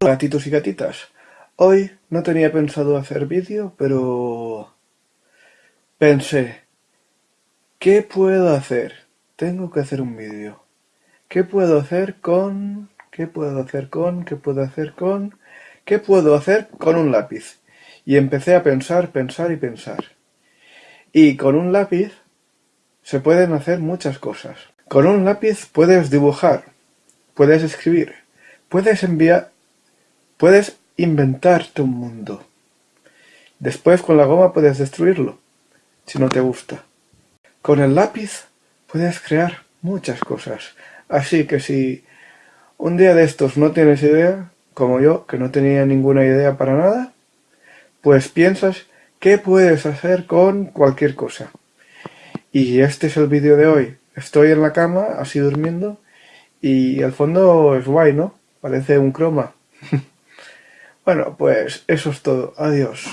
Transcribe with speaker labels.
Speaker 1: gatitos y gatitas. Hoy no tenía pensado hacer vídeo, pero... Pensé, ¿qué puedo hacer? Tengo que hacer un vídeo. ¿Qué puedo hacer con...? ¿Qué puedo hacer con...? ¿Qué puedo hacer con...? ¿Qué puedo hacer con un lápiz? Y empecé a pensar, pensar y pensar. Y con un lápiz se pueden hacer muchas cosas. Con un lápiz puedes dibujar, puedes escribir, puedes enviar, puedes inventarte un mundo. Después con la goma puedes destruirlo, si no te gusta. Con el lápiz puedes crear muchas cosas. Así que si un día de estos no tienes idea, como yo, que no tenía ninguna idea para nada, pues piensas qué puedes hacer con cualquier cosa. Y este es el vídeo de hoy. Estoy en la cama, así durmiendo, y el fondo es guay, ¿no? Parece un croma. bueno, pues eso es todo. Adiós.